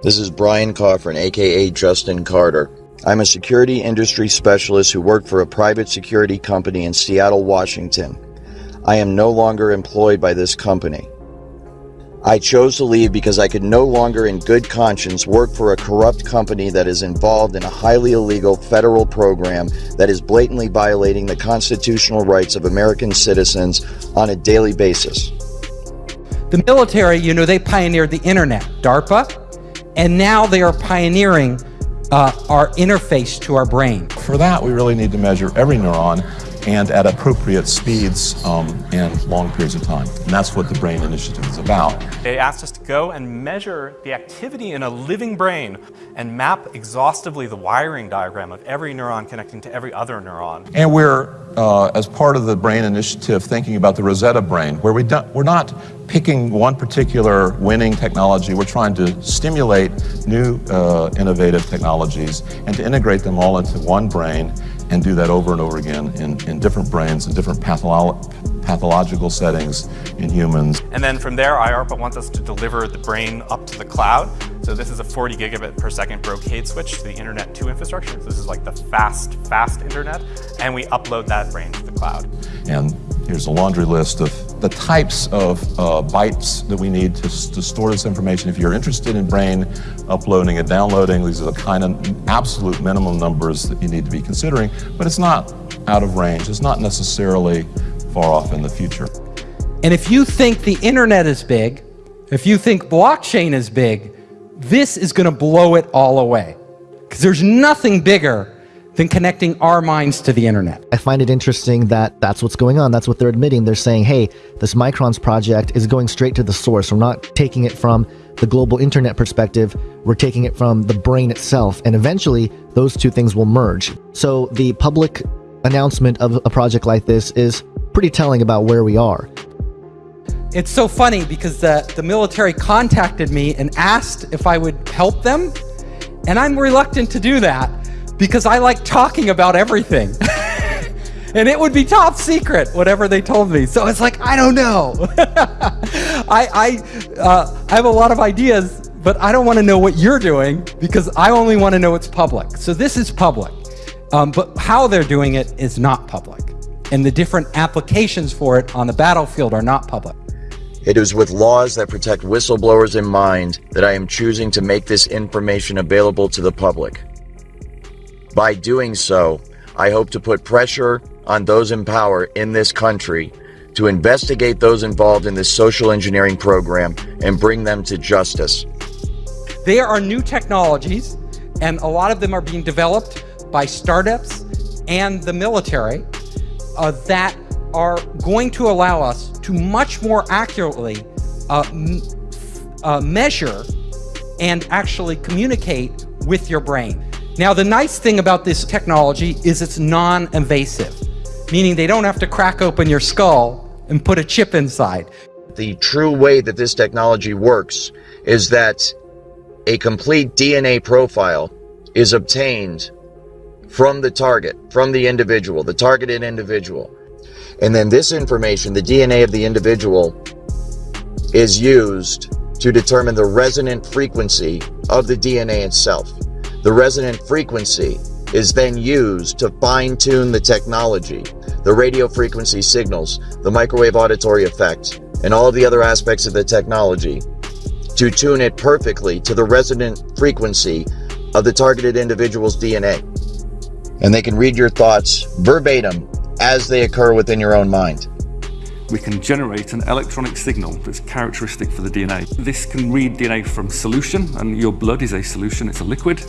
This is Brian Kofron, aka Justin Carter. I'm a security industry specialist who worked for a private security company in Seattle, Washington. I am no longer employed by this company. I chose to leave because I could no longer, in good conscience, work for a corrupt company that is involved in a highly illegal federal program that is blatantly violating the constitutional rights of American citizens on a daily basis. The military, you know, they pioneered the internet, DARPA, and now they are pioneering uh, our interface to our brain. For that, we really need to measure every neuron and at appropriate speeds um, and long periods of time. And that's what the BRAIN Initiative is about. They asked us to go and measure the activity in a living brain and map exhaustively the wiring diagram of every neuron connecting to every other neuron. And we're, uh, as part of the BRAIN Initiative, thinking about the Rosetta brain, where we don't, we're not picking one particular winning technology. We're trying to stimulate new uh, innovative technologies and to integrate them all into one brain and do that over and over again in, in different brains and different patholo pathological settings in humans. And then from there, IARPA wants us to deliver the brain up to the cloud. So this is a 40 gigabit per second brocade switch to the Internet 2 infrastructure. So this is like the fast, fast internet. And we upload that brain to the cloud. And here's a laundry list of the types of uh, bytes that we need to, to store this information. If you're interested in brain uploading and downloading, these are the kind of absolute minimum numbers that you need to be considering, but it's not out of range. It's not necessarily far off in the future. And if you think the internet is big, if you think blockchain is big, this is going to blow it all away. Because there's nothing bigger than connecting our minds to the internet. I find it interesting that that's what's going on. That's what they're admitting. They're saying, hey, this MICrONS project is going straight to the source. We're not taking it from the global internet perspective, we're taking it from the brain itself. And eventually, those two things will merge. So the public announcement of a project like this is pretty telling about where we are. It's so funny because the, the military contacted me and asked if I would help them. And I'm reluctant to do that because I like talking about everything. and it would be top secret, whatever they told me. So it's like, I don't know. I, I, uh, I have a lot of ideas, but I don't want to know what you're doing because I only want to know it's public. So this is public. Um, but how they're doing it is not public. And the different applications for it on the battlefield are not public. It is with laws that protect whistleblowers in mind that I am choosing to make this information available to the public. By doing so, I hope to put pressure on those in power in this country to investigate those involved in this social engineering program and bring them to justice. There are new technologies, and a lot of them are being developed by startups and the military uh, that are going to allow us to much more accurately uh, uh, measure and actually communicate with your brain. Now, the nice thing about this technology is it's non-invasive, meaning they don't have to crack open your skull and put a chip inside. The true way that this technology works is that a complete DNA profile is obtained from the target, from the individual, the targeted individual. And then this information, the DNA of the individual, is used to determine the resonant frequency of the DNA itself. The resonant frequency is then used to fine tune the technology, the radio frequency signals, the microwave auditory effect, and all of the other aspects of the technology to tune it perfectly to the resonant frequency of the targeted individual's DNA. And they can read your thoughts verbatim as they occur within your own mind. We can generate an electronic signal that's characteristic for the DNA. This can read DNA from solution, and your blood is a solution, it's a liquid.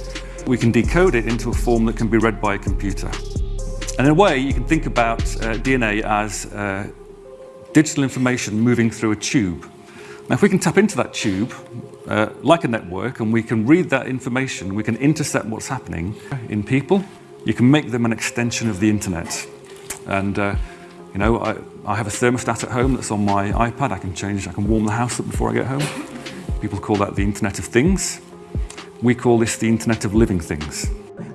We can decode it into a form that can be read by a computer. And in a way, you can think about uh, DNA as uh, digital information moving through a tube. Now, if we can tap into that tube, uh, like a network, and we can read that information, we can intercept what's happening in people, you can make them an extension of the internet. And uh, you know, I, I have a thermostat at home that's on my iPad. I can change, I can warm the house up before I get home. People call that the Internet of Things. We call this the Internet of Living Things.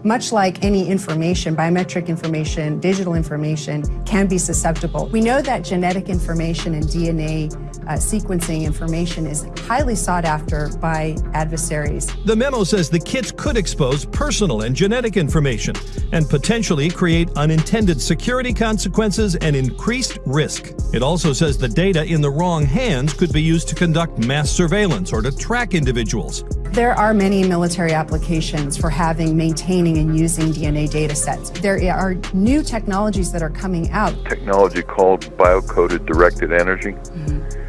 much like any information, biometric information, digital information can be susceptible. We know that genetic information and DNA uh, sequencing information is highly sought after by adversaries. The memo says the kits could expose personal and genetic information and potentially create unintended security consequences and increased risk. It also says the data in the wrong hands could be used to conduct mass surveillance or to track individuals. There are many military applications for having, maintaining, and using DNA data sets. There are new technologies that are coming out. Technology called biocoded directed energy. Mm-hmm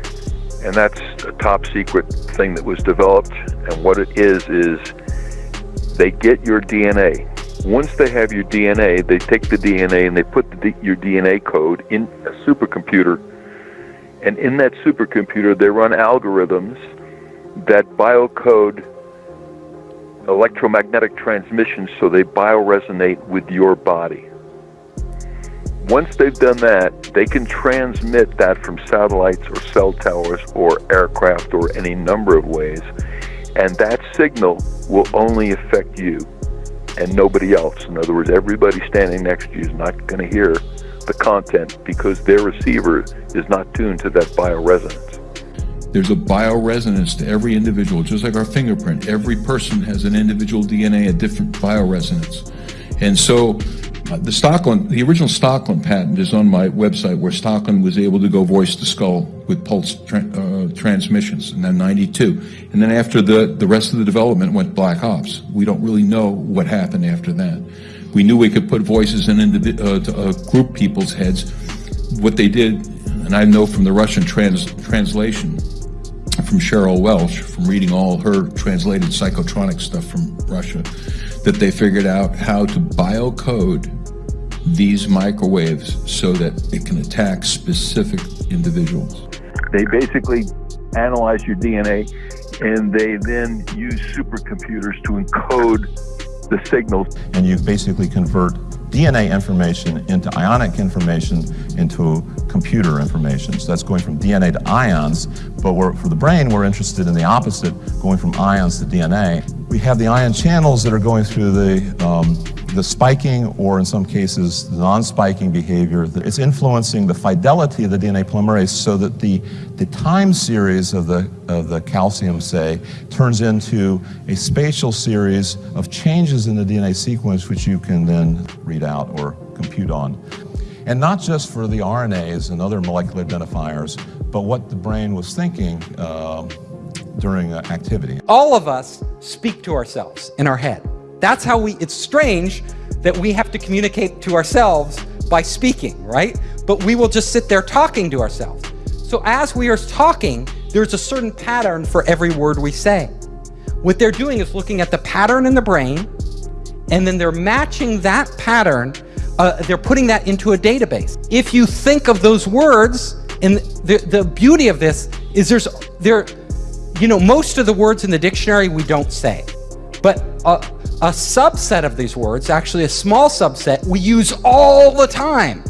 and that's a top secret thing that was developed. And what it is, is they get your DNA. Once they have your DNA, they take the DNA and they put the, your DNA code in a supercomputer. And in that supercomputer, they run algorithms that biocode electromagnetic transmissions so they bioresonate with your body. Once they've done that, they can transmit that from satellites or cell towers or aircraft or any number of ways. And that signal will only affect you and nobody else. In other words, everybody standing next to you is not going to hear the content because their receiver is not tuned to that bioresonance. There's a bioresonance to every individual, just like our fingerprint. Every person has an individual DNA, a different bioresonance. And so the Stocklin, the original Stocklin patent is on my website where Stocklin was able to go voice to skull with pulse tra uh, transmissions in then 92. And then after the, the rest of the development went black ops. We don't really know what happened after that. We knew we could put voices in uh, to, uh, group people's heads. What they did, and I know from the Russian trans translation from Cheryl Welsh, from reading all her translated psychotronic stuff from Russia, that they figured out how to biocode these microwaves so that it can attack specific individuals. They basically analyze your DNA and they then use supercomputers to encode the signals. And you basically convert DNA information into ionic information into computer information. So that's going from DNA to ions, but for the brain, we're interested in the opposite, going from ions to DNA. We have the ion channels that are going through the, um, the spiking or in some cases the non-spiking behavior. It's influencing the fidelity of the DNA polymerase so that the, the time series of the, of the calcium, say, turns into a spatial series of changes in the DNA sequence which you can then read out or compute on. And not just for the RNAs and other molecular identifiers, but what the brain was thinking uh, during activity. All of us speak to ourselves in our head. That's how we, it's strange that we have to communicate to ourselves by speaking, right? But we will just sit there talking to ourselves. So as we are talking, there's a certain pattern for every word we say. What they're doing is looking at the pattern in the brain, and then they're matching that pattern uh, they're putting that into a database. If you think of those words, and the, the beauty of this is there's, there, you know, most of the words in the dictionary we don't say, but a, a subset of these words, actually a small subset, we use all the time.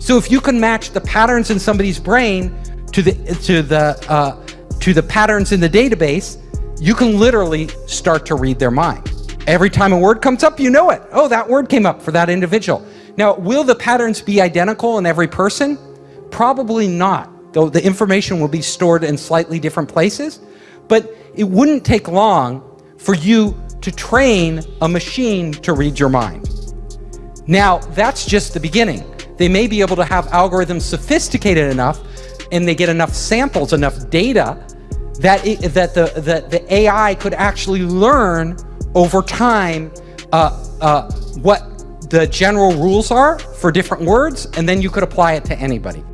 So if you can match the patterns in somebody's brain to the, to the, uh, to the patterns in the database, you can literally start to read their mind. Every time a word comes up, you know it. Oh, that word came up for that individual. Now, will the patterns be identical in every person? Probably not, though the information will be stored in slightly different places. But it wouldn't take long for you to train a machine to read your mind. Now, that's just the beginning. They may be able to have algorithms sophisticated enough and they get enough samples, enough data that, it, that the, the, the AI could actually learn over time uh, uh, what the general rules are for different words, and then you could apply it to anybody.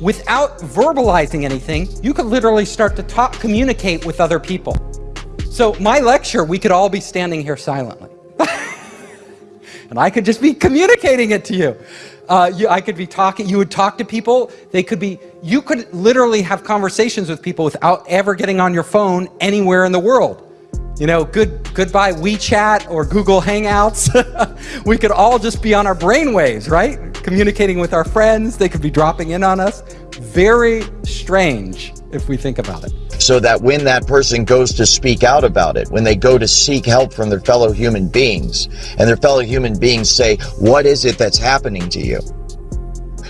Without verbalizing anything, you could literally start to talk, communicate with other people. So my lecture, we could all be standing here silently. and I could just be communicating it to you. Uh, you. I could be talking, you would talk to people, they could be, you could literally have conversations with people without ever getting on your phone anywhere in the world. You know, good goodbye WeChat or Google Hangouts. we could all just be on our brainwaves, right? Communicating with our friends. They could be dropping in on us. Very strange if we think about it. So so that when that person goes to speak out about it, when they go to seek help from their fellow human beings, and their fellow human beings say, What is it that's happening to you?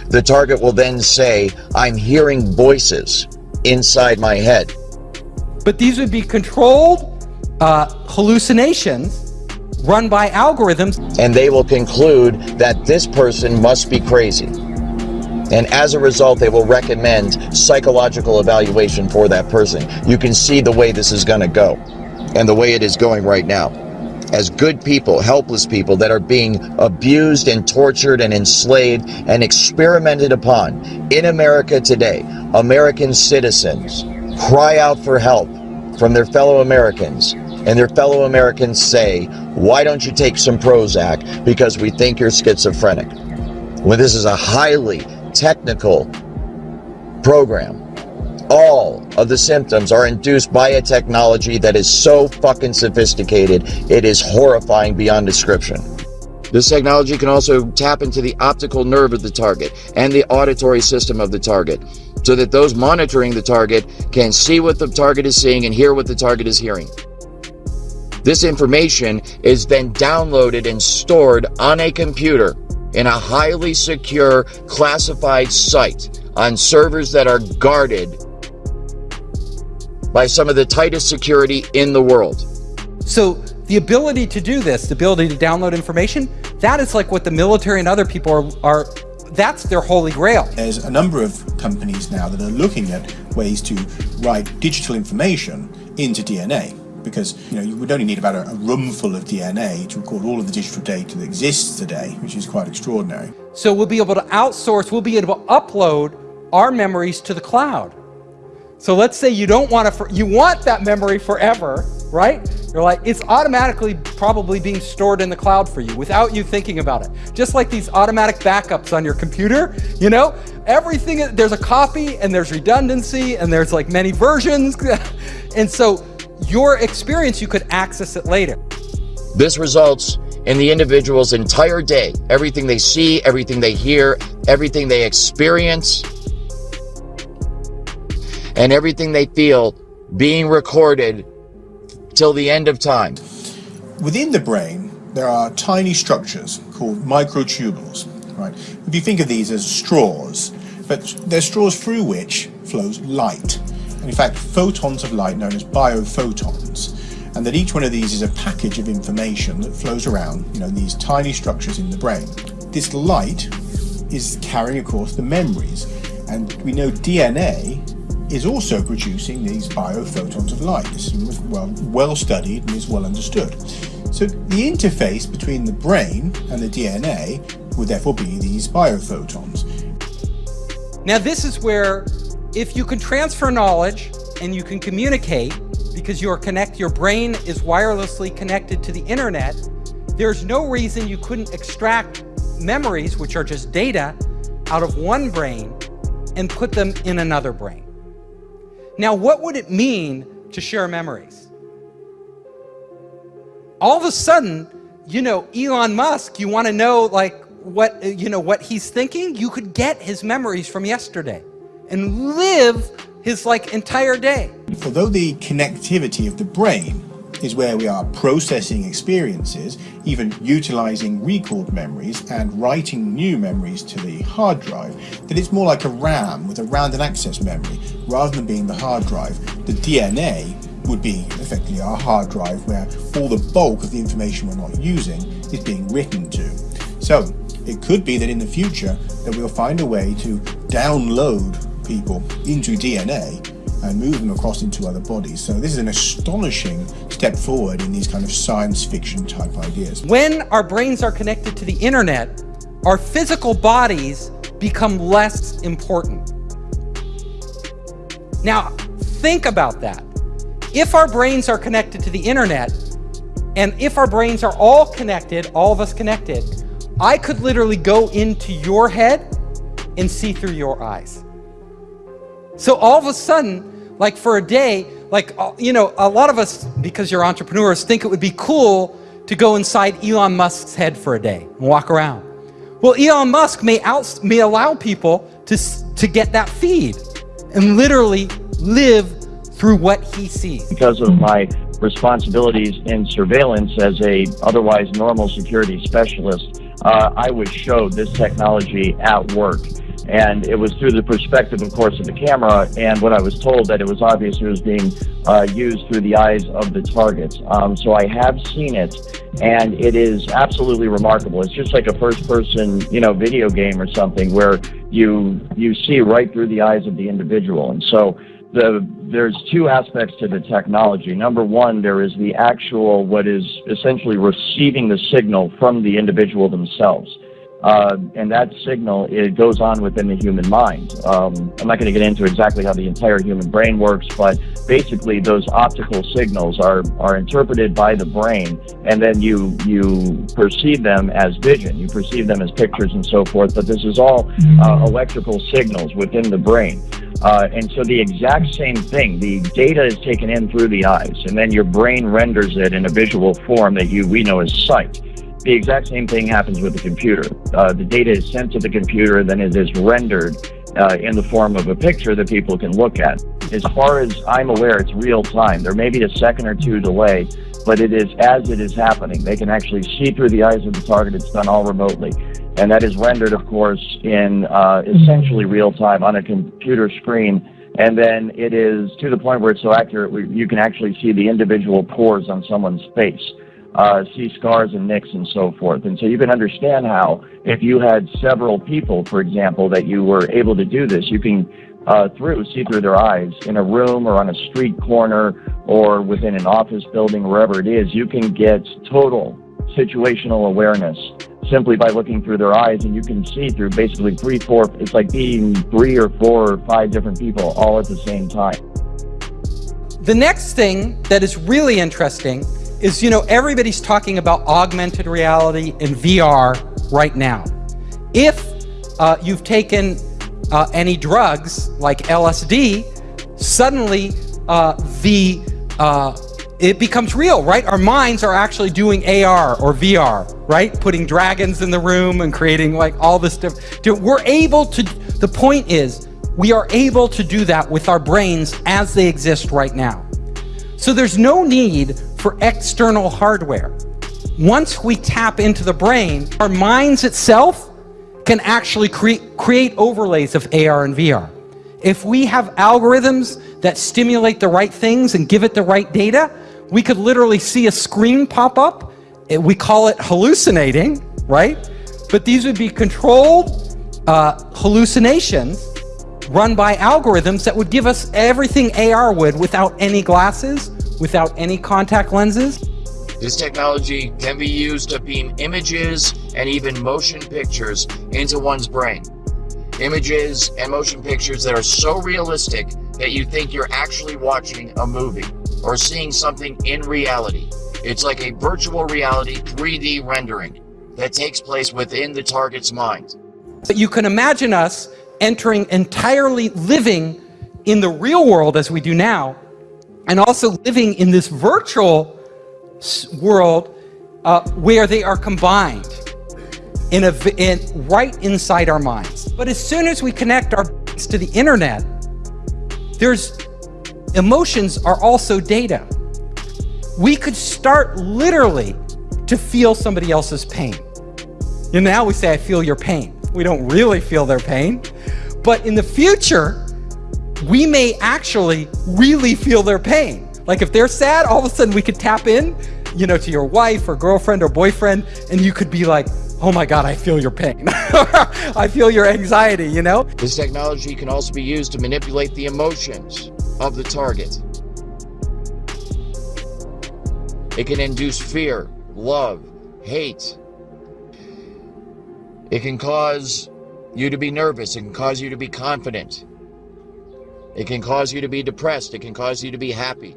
The target will then say, I'm hearing voices inside my head. But these would be controlled uh, hallucinations run by algorithms. And they will conclude that this person must be crazy. And as a result, they will recommend psychological evaluation for that person. You can see the way this is going to go and the way it is going right now. As good people, helpless people that are being abused and tortured and enslaved and experimented upon in America today, American citizens cry out for help from their fellow Americans and their fellow Americans say, why don't you take some Prozac because we think you're schizophrenic? When this is a highly technical program. All of the symptoms are induced by a technology that is so fucking sophisticated, it is horrifying beyond description. This technology can also tap into the optical nerve of the target and the auditory system of the target so that those monitoring the target can see what the target is seeing and hear what the target is hearing. This information is then downloaded and stored on a computer in a highly secure, classified site on servers that are guarded by some of the tightest security in the world. So the ability to do this, the ability to download information, that is like what the military and other people are, are that's their holy grail. There's a number of companies now that are looking at ways to write digital information into DNA because you know you would only need about a, a room full of DNA to record all of the digital data that exists today, which is quite extraordinary. So we'll be able to outsource, we'll be able to upload our memories to the cloud. So let's say you don't want to, you want that memory forever, right? You're like, it's automatically probably being stored in the cloud for you without you thinking about it. Just like these automatic backups on your computer, you know, everything, there's a copy and there's redundancy and there's like many versions. and so your experience, you could access it later. This results in the individual's entire day, everything they see, everything they hear, everything they experience, and everything they feel being recorded till the end of time. Within the brain, there are tiny structures called microtubules, right? If you think of these as straws, but they're straws through which flows light and in fact photons of light known as biophotons and that each one of these is a package of information that flows around you know these tiny structures in the brain. This light is carrying across the memories and we know DNA is also producing these biophotons of light. This is well well studied and is well understood. So the interface between the brain and the DNA would therefore be these biophotons. Now this is where if you can transfer knowledge and you can communicate because your connect your brain is wirelessly connected to the internet, there's no reason you couldn't extract memories, which are just data, out of one brain and put them in another brain. Now, what would it mean to share memories? All of a sudden, you know, Elon Musk, you want to know like what, you know, what he's thinking? You could get his memories from yesterday and live his like entire day. Although the connectivity of the brain is where we are processing experiences, even utilizing recalled memories and writing new memories to the hard drive, that it's more like a RAM with a random access memory rather than being the hard drive. The DNA would be effectively our hard drive where all the bulk of the information we're not using is being written to. So it could be that in the future that we'll find a way to download people into DNA and move them across into other bodies. So this is an astonishing step forward in these kind of science fiction type ideas. When our brains are connected to the internet, our physical bodies become less important. Now, think about that. If our brains are connected to the internet, and if our brains are all connected, all of us connected, I could literally go into your head and see through your eyes. So all of a sudden, like for a day, like, uh, you know, a lot of us, because you're entrepreneurs, think it would be cool to go inside Elon Musk's head for a day and walk around. Well, Elon Musk may, out, may allow people to, to get that feed and literally live through what he sees. Because of my responsibilities in surveillance as a otherwise normal security specialist, uh, I would show this technology at work. And it was through the perspective, of course, of the camera, and what I was told that it was obvious it was being uh, used through the eyes of the target. Um, so I have seen it, and it is absolutely remarkable. It's just like a first-person, you know, video game or something where you you see right through the eyes of the individual. And so the there's two aspects to the technology. Number one, there is the actual what is essentially receiving the signal from the individual themselves. Uh, and that signal it goes on within the human mind. Um, I'm not going to get into exactly how the entire human brain works, but basically those optical signals are are interpreted by the brain, and then you you perceive them as vision. You perceive them as pictures and so forth. But this is all uh, electrical signals within the brain. Uh, and so the exact same thing, the data is taken in through the eyes, and then your brain renders it in a visual form that you we know as sight. The exact same thing happens with the computer. Uh, the data is sent to the computer, then it is rendered uh, in the form of a picture that people can look at. As far as I'm aware, it's real time. There may be a second or two delay, but it is as it is happening. They can actually see through the eyes of the target. It's done all remotely. And that is rendered, of course, in uh, essentially real time on a computer screen. And then it is to the point where it's so accurate, you can actually see the individual pores on someone's face uh, see scars and nicks and so forth. And so you can understand how if you had several people, for example, that you were able to do this, you can uh, through see through their eyes in a room or on a street corner or within an office building, wherever it is, you can get total situational awareness simply by looking through their eyes and you can see through basically three, four, it's like being three or four or five different people all at the same time. The next thing that is really interesting is, you know, everybody's talking about augmented reality and VR right now. If uh, you've taken uh, any drugs like LSD, suddenly uh, the uh, it becomes real, right? Our minds are actually doing AR or VR, right? Putting dragons in the room and creating like all this stuff. We're able to, the point is, we are able to do that with our brains as they exist right now. So there's no need for external hardware. Once we tap into the brain, our minds itself can actually cre create overlays of AR and VR. If we have algorithms that stimulate the right things and give it the right data, we could literally see a screen pop up. We call it hallucinating, right? But these would be controlled uh, hallucinations run by algorithms that would give us everything AR would without any glasses, without any contact lenses. This technology can be used to beam images and even motion pictures into one's brain. Images and motion pictures that are so realistic that you think you're actually watching a movie or seeing something in reality. It's like a virtual reality 3D rendering that takes place within the target's mind. But you can imagine us entering entirely living in the real world as we do now and also living in this virtual world uh, where they are combined in a in, right inside our minds. But as soon as we connect our to the internet, there's emotions are also data. We could start literally to feel somebody else's pain. And now we say, I feel your pain. We don't really feel their pain. But in the future, we may actually really feel their pain. Like if they're sad, all of a sudden we could tap in, you know, to your wife or girlfriend or boyfriend, and you could be like, oh my God, I feel your pain. I feel your anxiety, you know? This technology can also be used to manipulate the emotions of the target. It can induce fear, love, hate. It can cause you to be nervous. It can cause you to be confident. It can cause you to be depressed. It can cause you to be happy.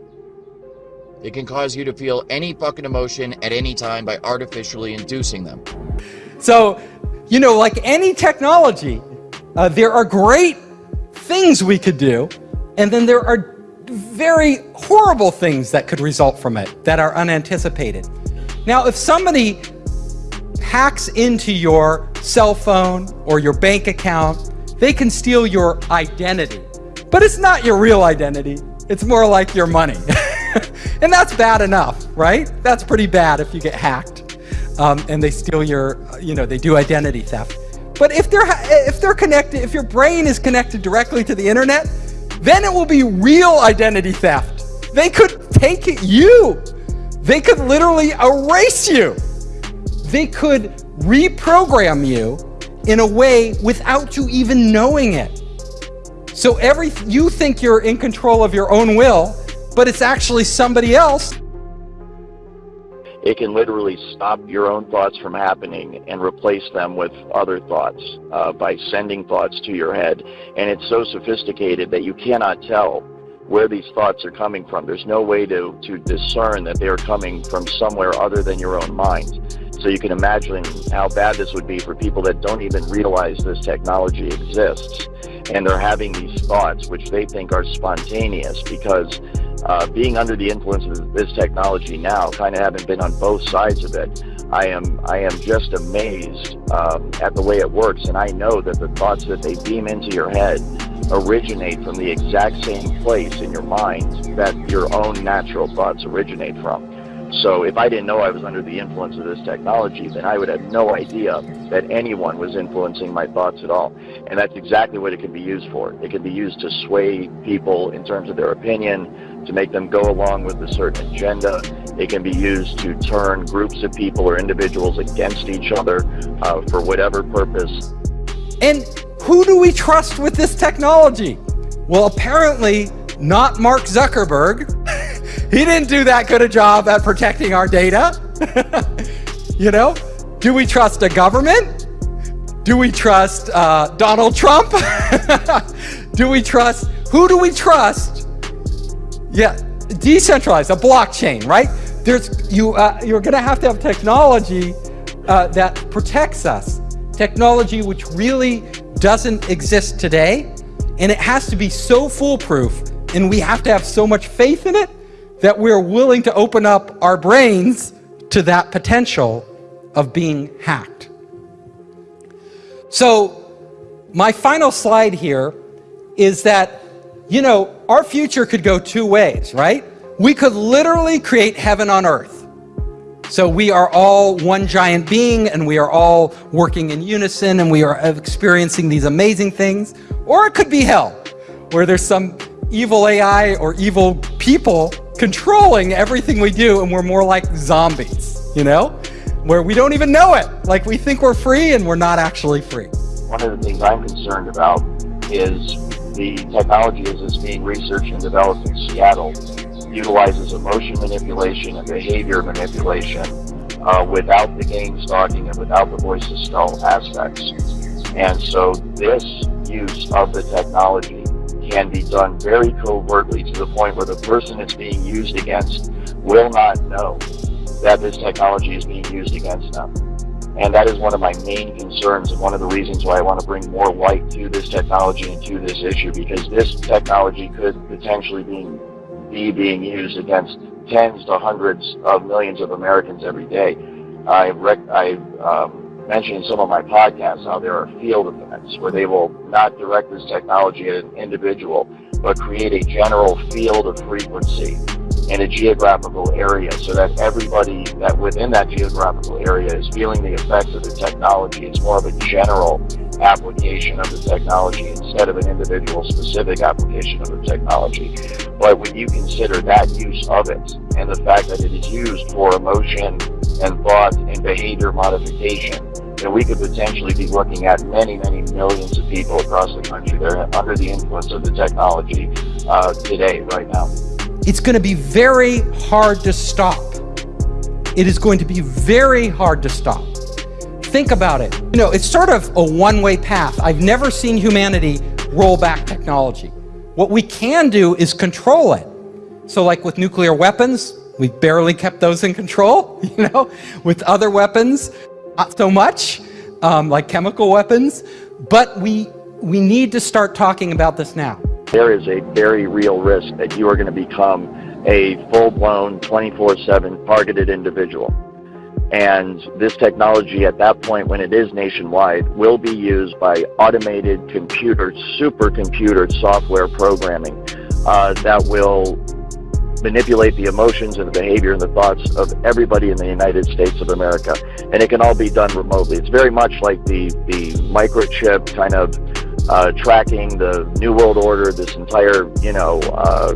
It can cause you to feel any fucking emotion at any time by artificially inducing them. So, you know, like any technology, uh, there are great things we could do, and then there are very horrible things that could result from it that are unanticipated. Now, if somebody hacks into your cell phone or your bank account, they can steal your identity but it's not your real identity. It's more like your money. and that's bad enough, right? That's pretty bad if you get hacked um, and they steal your, you know, they do identity theft. But if they're if they're connected, if your brain is connected directly to the internet, then it will be real identity theft. They could take you. They could literally erase you. They could reprogram you in a way without you even knowing it. So every you think you're in control of your own will, but it's actually somebody else. It can literally stop your own thoughts from happening and replace them with other thoughts uh, by sending thoughts to your head. And it's so sophisticated that you cannot tell where these thoughts are coming from. There's no way to, to discern that they are coming from somewhere other than your own mind. So you can imagine how bad this would be for people that don't even realize this technology exists. And they're having these thoughts, which they think are spontaneous because uh, being under the influence of this technology now, kind of having been on both sides of it, I am I am just amazed um, at the way it works, and I know that the thoughts that they beam into your head originate from the exact same place in your mind that your own natural thoughts originate from. So if I didn't know I was under the influence of this technology, then I would have no idea that anyone was influencing my thoughts at all. And that's exactly what it can be used for. It can be used to sway people in terms of their opinion, to make them go along with a certain agenda. It can be used to turn groups of people or individuals against each other uh, for whatever purpose. And who do we trust with this technology? Well, apparently not Mark Zuckerberg. He didn't do that good a job at protecting our data. you know, do we trust a government? Do we trust uh, Donald Trump? do we trust, who do we trust? Yeah, decentralized, a blockchain, right? There's, you, uh, you're gonna have to have technology uh, that protects us. Technology which really doesn't exist today, and it has to be so foolproof, and we have to have so much faith in it that we're willing to open up our brains to that potential of being hacked. So my final slide here is that, you know, our future could go two ways, right? We could literally create heaven on earth. So we are all one giant being and we are all working in unison and we are experiencing these amazing things. Or it could be hell, where there's some evil AI or evil people controlling everything we do and we're more like zombies, you know? Where we don't even know it. Like we think we're free and we're not actually free. One of the things I'm concerned about is the technology as it's being researched and developed in Seattle utilizes emotion manipulation and behavior manipulation uh, without the game stalking and without the voice of skull aspects. And so this use of the technology can be done very covertly to the point where the person it's being used against will not know that this technology is being used against them. And that is one of my main concerns and one of the reasons why I want to bring more light to this technology and to this issue because this technology could potentially be, be being used against tens to hundreds of millions of Americans every day. I've, rec- I've um, mentioned in some of my podcasts how there are field events where they will not direct this technology at an individual, but create a general field of frequency in a geographical area so that everybody that within that geographical area is feeling the effects of the technology. It's more of a general application of the technology instead of an individual specific application of the technology. But when you consider that use of it and the fact that it is used for emotion and thought and behavior modification, then we could potentially be looking at many, many millions of people across the country that are under the influence of the technology uh, today, right now. It's going to be very hard to stop. It is going to be very hard to stop. Think about it. You know, it's sort of a one-way path. I've never seen humanity roll back technology. What we can do is control it. So like with nuclear weapons, we've barely kept those in control, you know? With other weapons, not so much, um, like chemical weapons, but we, we need to start talking about this now. There is a very real risk that you are going to become a full-blown 24-7 targeted individual. And this technology at that point, when it is nationwide, will be used by automated computer, supercomputer software programming uh, that will manipulate the emotions and the behavior and the thoughts of everybody in the United States of America. And it can all be done remotely. It's very much like the, the microchip kind of uh, tracking the New World Order, this entire, you know, uh,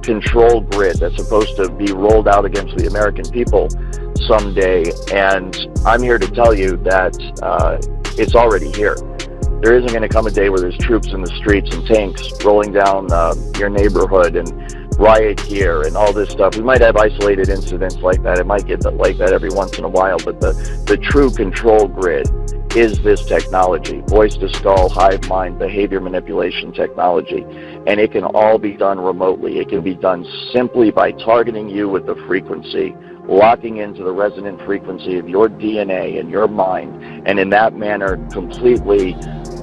control grid that's supposed to be rolled out against the American people someday. And I'm here to tell you that uh, it's already here. There isn't going to come a day where there's troops in the streets and tanks rolling down uh, your neighborhood and riot gear and all this stuff. We might have isolated incidents like that. It might get like that every once in a while, but the, the true control grid is this technology, voice to skull, hive mind, behavior manipulation technology. And it can all be done remotely. It can be done simply by targeting you with the frequency, locking into the resonant frequency of your DNA and your mind, and in that manner completely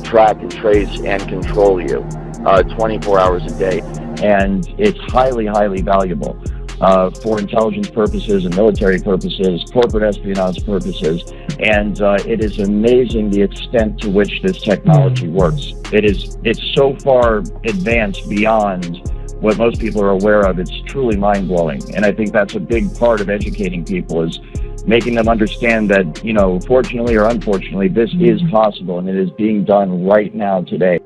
track and trace and control you uh, 24 hours a day. And it's highly, highly valuable uh, for intelligence purposes and military purposes, corporate espionage purposes. And uh, it is amazing the extent to which this technology works. It is it's so far advanced beyond what most people are aware of. It's truly mind blowing, and I think that's a big part of educating people is making them understand that you know, fortunately or unfortunately, this is possible and it is being done right now today.